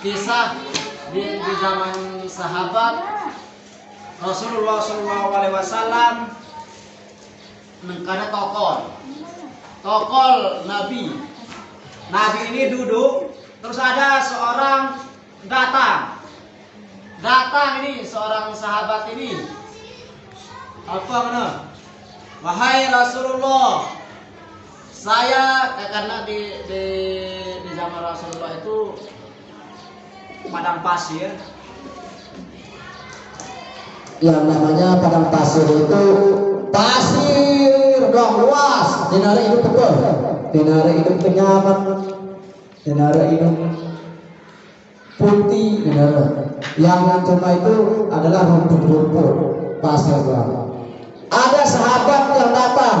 kisah di, di zaman sahabat Rasulullah Alaihi Wasallam karena tokol. Tokol Nabi. Nabi ini duduk terus ada seorang datang. Datang ini seorang sahabat ini. Apa mana wahai Rasulullah saya karena di, di di zaman Rasulullah itu padang pasir. Yang namanya padang pasir itu pasir dong luas. Dinara itu betul. Dinara itu kenyaman dinara itu putih dinara yang cuma itu adalah rumput-rumput pasir doang. Ada sahabat yang datang.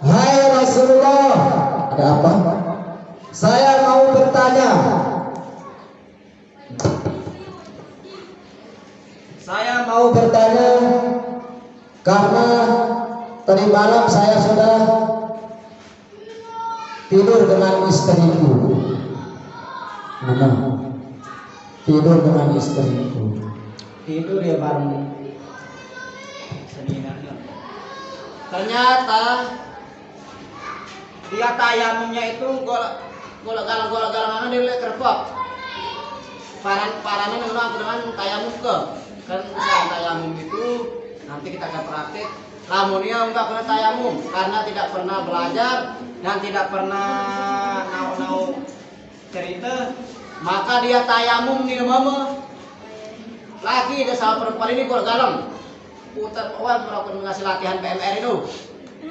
Hai Rasulullah. Ada apa? Saya mau bertanya Saya mau bertanya karena tadi malam saya sudah tidur dengan istriku. Mana? Tidur dengan istriku. Tidur ya bareng. Ternyata dia tayamumnya itu golak golak galang golak galangan dia lihat kerpok. Paran parannya memang dengan tayamum ke kan usaha tayamum itu nanti kita akan praktik lamunnya enggak pernah tayamum karena tidak pernah belajar dan tidak pernah nau-nau cerita. Maka dia tayamum di mama lagi dia sama perempuan ini kalau galang putar wah melakukan ngasih latihan PMR itu.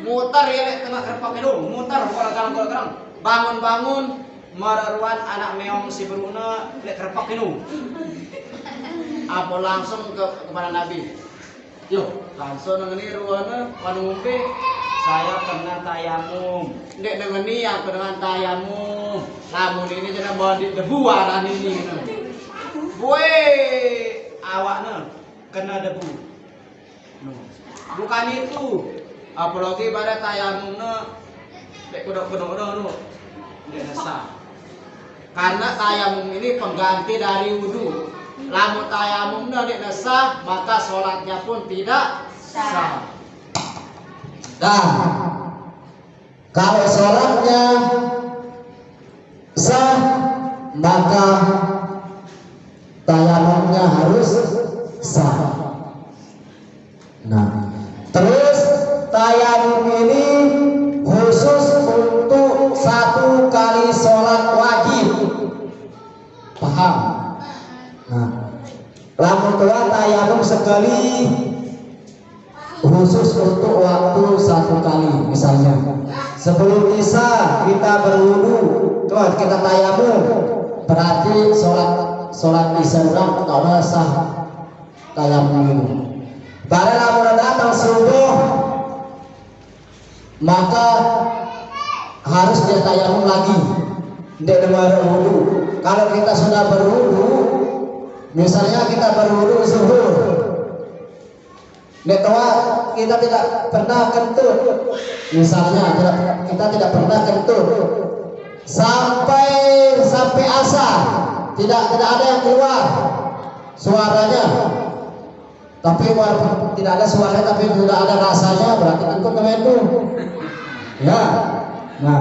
Mutar ya lek tengah kerpak itu. Mutar kalau galang kalau galang bangun bangun mararuan anak meong si beruna lek kerpak itu apa langsung ke kepada Nabi yuk langsung ngeni ruana panu ngumpi saya pernah tayamum ndek nengeni aku dengan tayamum lamun ini jeneng bodi debu aran ini Woi, awaknya kena debu. Bukan itu. Apalagi pada tayamumnya dek kodok-kodok no. Dia sah. Karena tayamum ini pengganti dari wudhu. Lamun tayamumnya tidak sah, maka sholatnya pun tidak sah. Nah, kalau sholatnya sah, maka tayamumnya harus sah. Berwudu tuh kita tayamum. Berarti sholat sholat isya orang kalau sah tayamum. Ini pada lamun datang subuh maka harus dia tayamum lagi. Tidak dengar wudu kalau kita sudah berwudu misalnya kita berwudu zuhur Netawa kita tidak pernah kentut. Misalnya kita tidak pernah kentut. Sampai sampai asar tidak tidak ada yang keluar suaranya. Tapi tidak ada suara tapi sudah ada rasanya berarti kentut kementu ya. Nah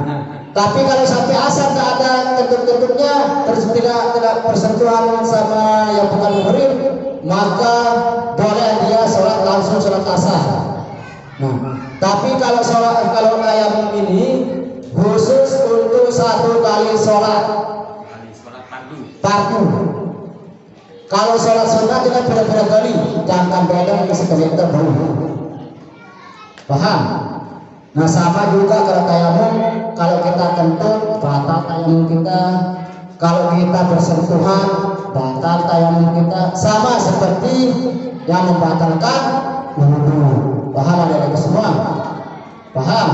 tapi kalau sampai asar tidak ada kentut-kentutnya terus tidak tidak bersentuhan sama yang bukan muhrim maka boleh dia langsung sholat asar. Nah, tapi kalau sholat kalau tayamum ini khusus untuk satu kali sholat fardu. Kalau sholat sunnah kita beda-beda kali, jangan beda sekali kita baru. Paham? Nah sama juga kalau tayamum, kalau kita kentut batal tayamum kita, kalau kita bersentuhan batal tayamum kita sama seperti yang membatalkan Paham ada itu semua? Paham?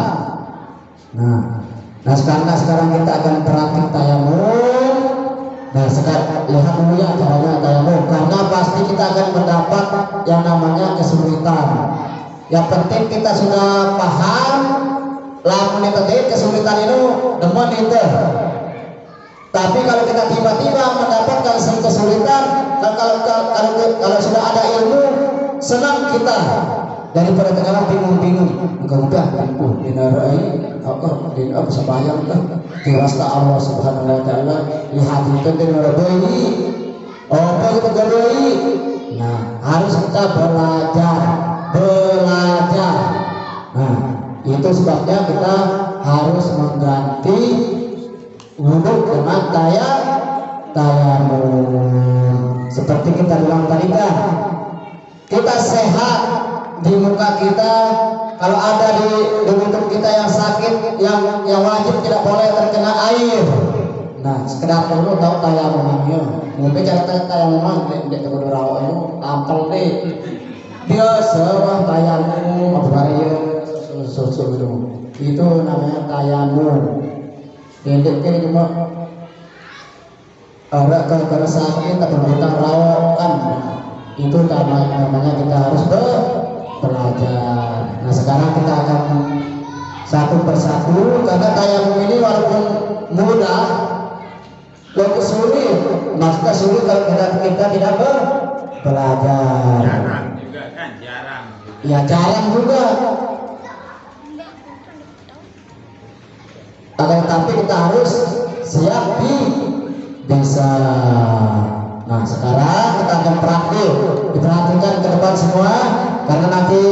Nah, nah sekarang sekarang kita akan praktik tayamum. Nah sekarang lihat dulu ya caranya tayamum karena pasti kita akan mendapat yang namanya kesulitan. Yang penting kita sudah paham lamun itu kesulitan itu demen itu. Tapi kalau kita tiba-tiba mendapatkan kesulitan, kalau kalau, kalau, kalau sudah ada ilmu, senang kita. Daripada sekarang bingung-bingung. Engkau udah bingung. Dinarai. Apa din apa sembahyang kan dirasa Allah Subhanahu wa taala. Lihat itu dinarai. Apa kita garai nah harus kita belajar. Belajar. Nah itu sebabnya kita harus mengganti wudhu dengan daya tayamum seperti kita bilang tadi kan kita sehat di muka kita. Kalau ada di tubuh kita yang sakit yang yang wajib tidak boleh terkena air. Nah sekedar perlu tahu tayamumnya mungkin cara tayamum di di kudu rawa itu tampil deh dia serah tayamum apa ya susu itu itu namanya tayamum ini kan cuma. Ada sakit tapi kita rawatkan itu namanya kita harus ber belajar. Nah sekarang kita akan satu persatu karena tayamum ini walaupun mudah, lebih sulit. Maksudnya sulit kalau kita kita tidak ber belajar. Jarang juga kan, jarang. Juga. Ya jarang juga. Akan tetapi kita harus siap di bisa. Nah sekarang kita akan praktik diperhatikan ke depan semua karena nanti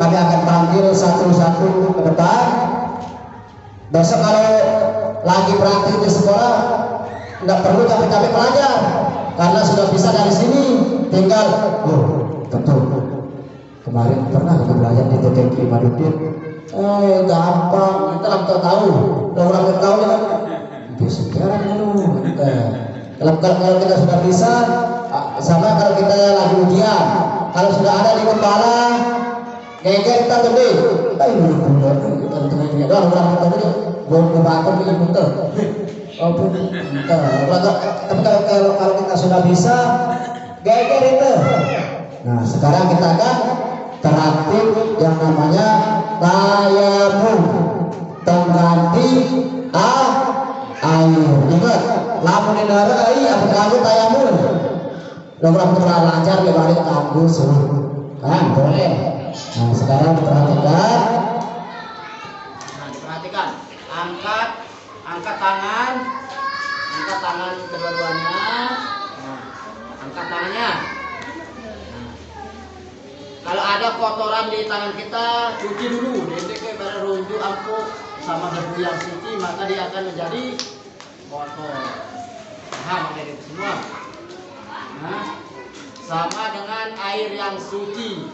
kami akan panggil satu-satu ke depan. Besok kalau lagi praktik di sekolah nggak perlu kami-kami pelajar karena sudah bisa dari sini tinggal oh betul kemarin pernah kita belajar di TTK Madudin eh gampang kita langsung tahu. Udah orang tahu ya bisa sekarang dulu kalau, kalau kita sudah bisa sama kalau kita lagi ujian. Kalau sudah ada di kepala geger kita gede ayo bener kita tengahnya doang orang tadi belum kebakan ini betul oh betul tapi kalau, kalau kalau kita sudah bisa geger itu. Nah sekarang kita akan terapin yang namanya tayamum pengganti ah air. Ingat lamun indara ai apa kamu tayamum Nomor pernah lancar di balik kampus kan boleh. Nah sekarang perhatikan. Nah, diperhatikan. Angkat, angkat tangan, angkat tangan kedua-duanya. Nah, angkat tangannya. Nah, kalau ada kotoran di tangan kita, cuci dulu. Nanti ke runjuk ampuh sama debu yang suci, maka dia akan menjadi kotor. Paham itu semua? Sama dengan air yang suci.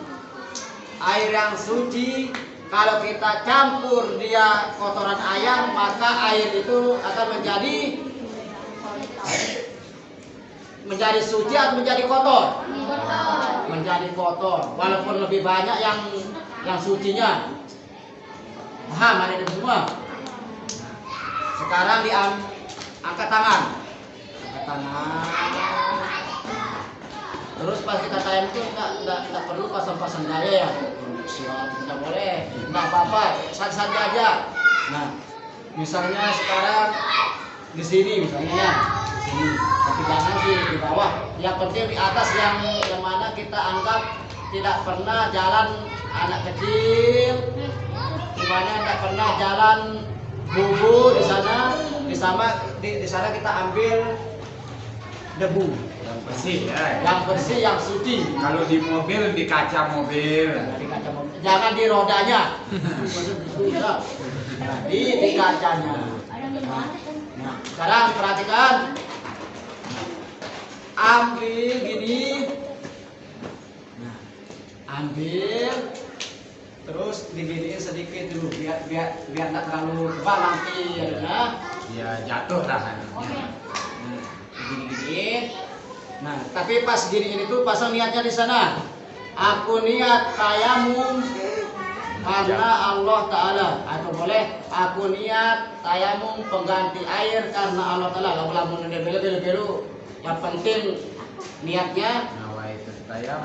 Air yang suci kalau kita campur dia kotoran ayam maka air itu akan menjadi menjadi suci atau menjadi kotor? Menjadi kotor. Walaupun lebih banyak yang yang sucinya. Paham ada semua? Sekarang diam angkat tangan. Angkat tangan. Terus pas kita tayang itu nggak nggak nggak perlu pasang-pasang gaya ya. Siap, tidak boleh. Nggak apa-apa, saja aja. Nah, misalnya sekarang di sini misalnya ya. Tapi jangan di, di bawah. Yang penting di atas yang yang mana kita anggap tidak pernah jalan anak kecil, di mana tidak pernah jalan bubu di sana, di sana di, di sana kita ambil debu bersih ya. yang bersih yang suci Kalau di mobil di kaca mobil. Nah, di kaca mobil. jangan di rodanya nah, di di kacanya nah sekarang perhatikan ambil gini nah ambil terus diginiin sedikit dulu biar biar biar nggak terlalu tebal nanti ya Ya jatuh lah. Nah, gini-gini. Nah, tapi pas gini itu pasang niatnya di sana. Aku niat tayamum karena Allah Ta'ala. Atau boleh aku niat tayamum pengganti air karena Allah Ta'ala. Lalu lamun belu belu belu yang penting niatnya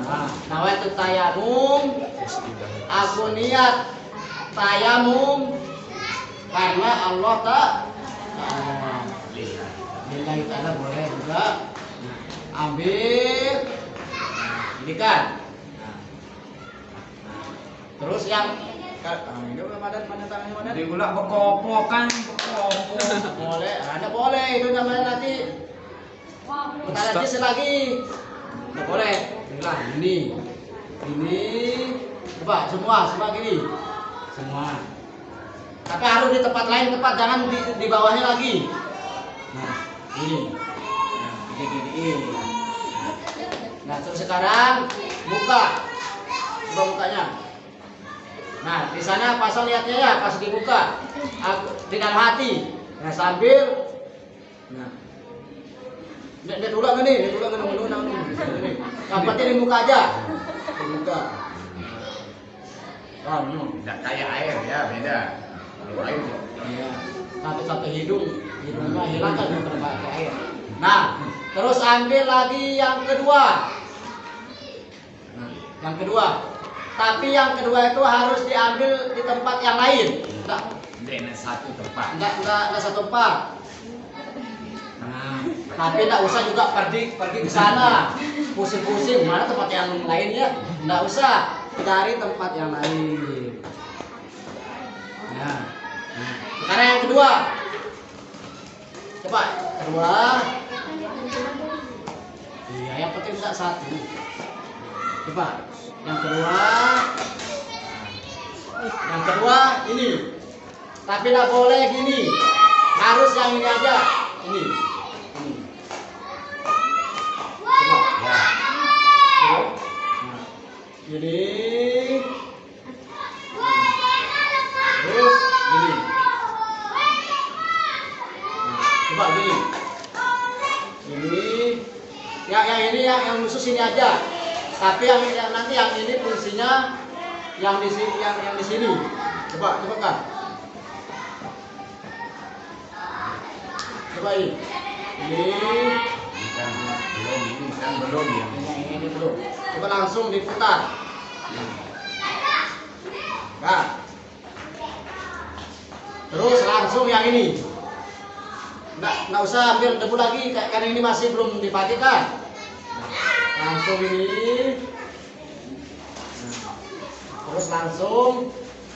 nah, nawaitu tayamum aku niat tayamum karena Allah Lihat. Lillahi ta'ala boleh juga ambil. Nah, ini kan Nah. Nah, terus yang ah, ini mana mana tangannya mana Di ulah berkopo kan, berkopo. boleh ada boleh itu namanya nanti bentar lagi selagi. Nggak boleh. Inilah ini. Ini. Coba semua semua gini. Semua. Tapi harus di tempat lain tempat jangan di, di bawahnya lagi. Nah ini gini gini ini nah terus sekarang buka coba mukanya nah di sana pasang lihatnya ya pas dibuka dalam hati nah sambil nah Nek nek ulang nih, nek ulang nih, ulang penting di muka aja. Di muka. Ah, no. Tidak kayak air ya, beda. Kalau air Iya. Sampai sampai hidung, hidungnya hilang kan yang terpakai air. Nah, terus ambil lagi yang kedua. Nah, yang kedua. Tapi yang kedua itu harus diambil di tempat yang lain. Enggak, Dengan satu tempat. enggak, enggak, enggak satu tempat. Nah, tapi enggak usah juga pergi pergi ke sana. Pusing-pusing mana tempat yang lain ya? Enggak usah. Cari tempat yang lain. Nah, nah. sekarang yang kedua. Coba kedua. Iya, yang penting bisa satu. Coba yang kedua. Yang kedua ini. Tapi tidak boleh gini. Harus yang ini aja. Ini. Ini. Coba. Ya. Ini. Terus gini. Nah, Coba gini. Ini. Yang yang ini yang yang khusus ini aja. Tapi yang, yang nanti yang ini fungsinya yang di sini yang yang di sini. Coba coba kan. Coba ini. Ini. Ini belum, ini kan belum ya. Yang ini belum. Coba langsung diputar. Nah. Terus langsung yang ini. Nggak, nggak usah ambil debu lagi, ka- karena ini masih belum dipakai Langsung ini. Nah. Terus langsung.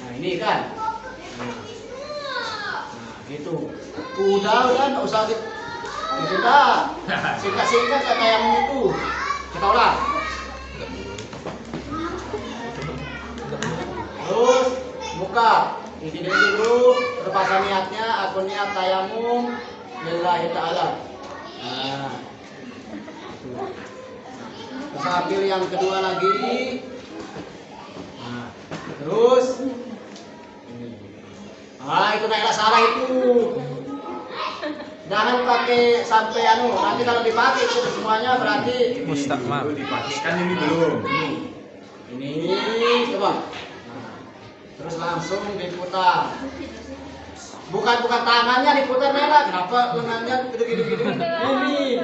Nah ini kan. Nah, gitu. Udah, udah, nggak usah di, itu dah. Singkat-singkat kayak yang itu. Kita ulang. Terus buka. Ini dulu terpasang niatnya aku niat tayamum lillahi ta'ala. Nah. Terus ambil yang kedua lagi. Nah. Terus Ah, itu naiklah salah itu. Jangan pakai sampai anu, nanti kalau dipakai itu semuanya berarti Mustaqmal. Dipastikan ini belum. ini. Ini coba. Nah, terus langsung diputar. Bukan bukan tangannya diputar Nela, kenapa lengannya gitu-gitu Ini.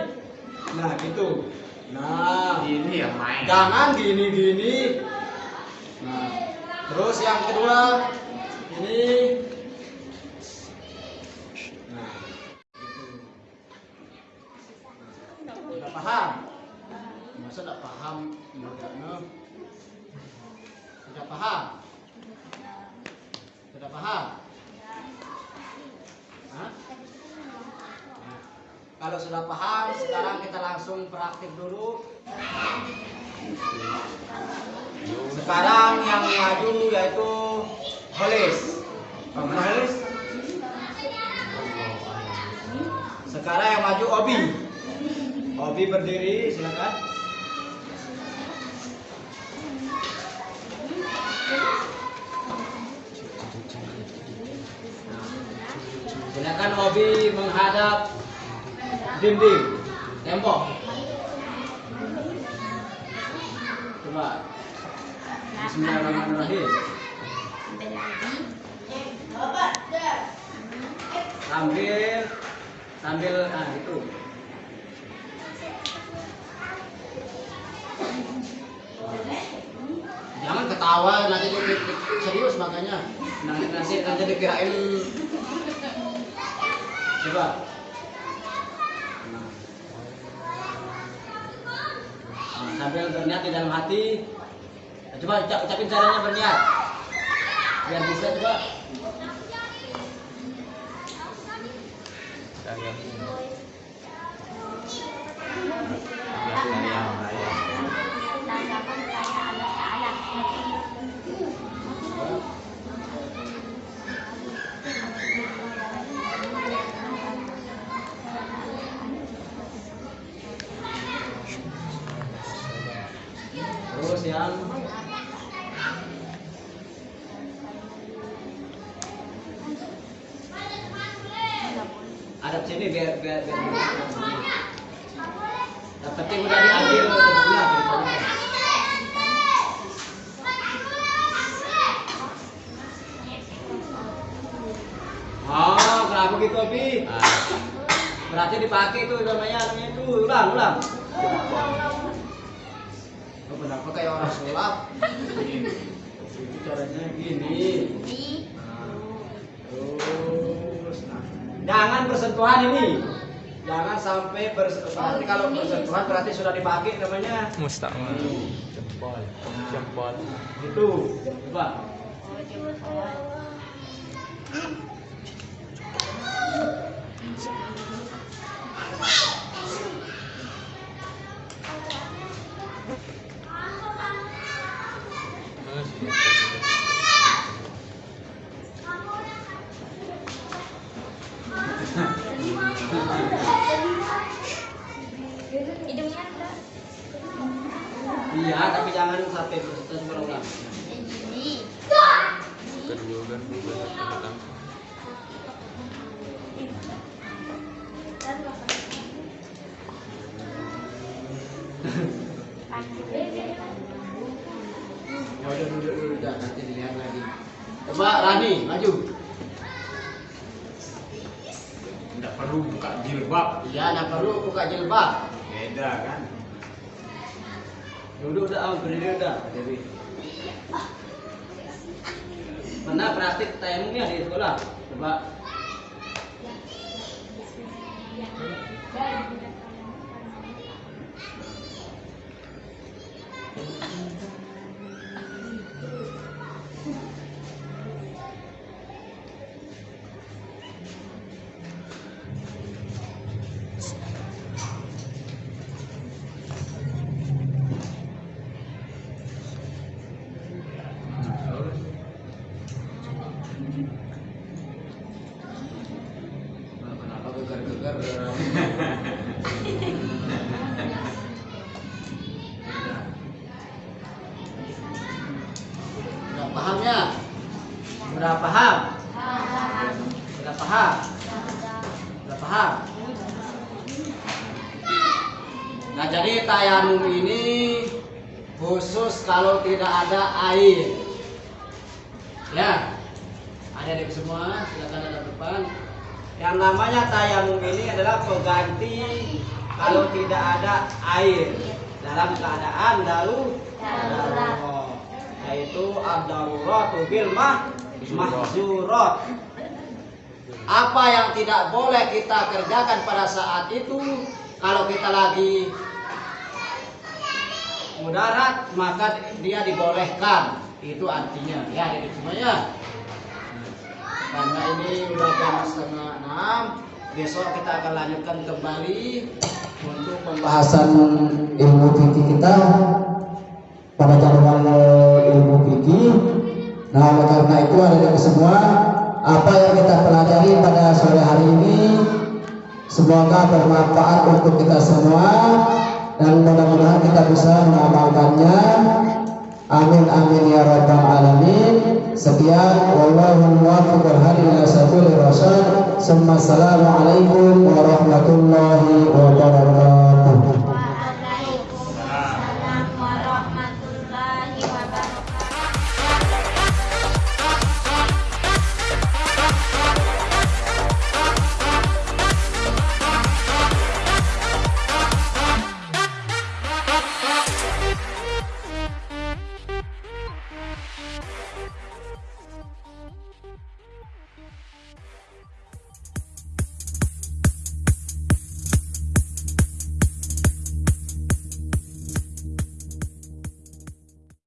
Nah, gitu. Nah, Ini yang main. jangan gini-gini. Nah, terus yang kedua ini. Nah, gitu. Udah paham? Masa tidak paham? Enggaknya. Sudah paham? Sudah paham? Hah? Nah, kalau sudah paham, sekarang kita langsung praktik dulu. Sekarang yang maju yaitu Holis. Holis? Sekarang yang maju Obi. Obi berdiri, silakan. Silakan Obi menghadap dinding, tembok. Coba. Bismillahirrahmanirrahim. Sambil sambil ah itu. Jangan ke ketawa nanti serius makanya nanti nanti nanti dikirain coba Nah, sambil berniat di dalam hati coba ucap- ucapin caranya berniat biar bisa coba. Terus yang sini biar biar biar penting udah diambil ceritanya. Oh, kenapa gitu, Abi? Berarti dipakai tuh namanya namanya itu ulang, ulang. Oh, kenapa kayak orang sulap? Itu caranya gini. Nah, Terus, nah. Jangan bersentuhan ini. Jangan sampai bersentuhan. Nanti kalau bersentuhan berarti sudah dipakai namanya. Mustaqbal. Jempol. Jempol. Gitu. Coba. Hidungnya udah duduk dulu dah, nanti dilihat lagi. Coba Rani, maju. Tidak perlu buka jilbab. Iya, nggak perlu buka jilbab. Beda kan? Duduk dah, ah, berdiri dah, Dewi. Pernah praktik tayamumnya di sekolah? Paham? Udah paham? Udah paham? Nah jadi tayamum ini khusus kalau tidak ada air. Ya, ada di semua, silakan ada depan. Yang namanya tayamum ini adalah pengganti kalau tidak ada air dalam keadaan daru darurat. Yaitu ad-darurat bil mah mahzurat. Apa yang tidak boleh kita kerjakan pada saat itu kalau kita lagi mudarat maka dia dibolehkan. Itu artinya ya jadi semuanya karena ini udah jam setengah enam besok kita akan lanjutkan kembali untuk pembahasan Bahasan ilmu fikih kita pada jadwal ilmu fikih. Nah, oleh karena itu ada semua apa yang kita pelajari pada sore hari ini semoga bermanfaat untuk kita semua dan mudah-mudahan kita bisa mengamalkannya. Amin amin ya rabbal alamin. Sekian wallahu muwaffiq hadi ila sabilir rasyad. Assalamualaikum warahmatullahi wabarakatuh.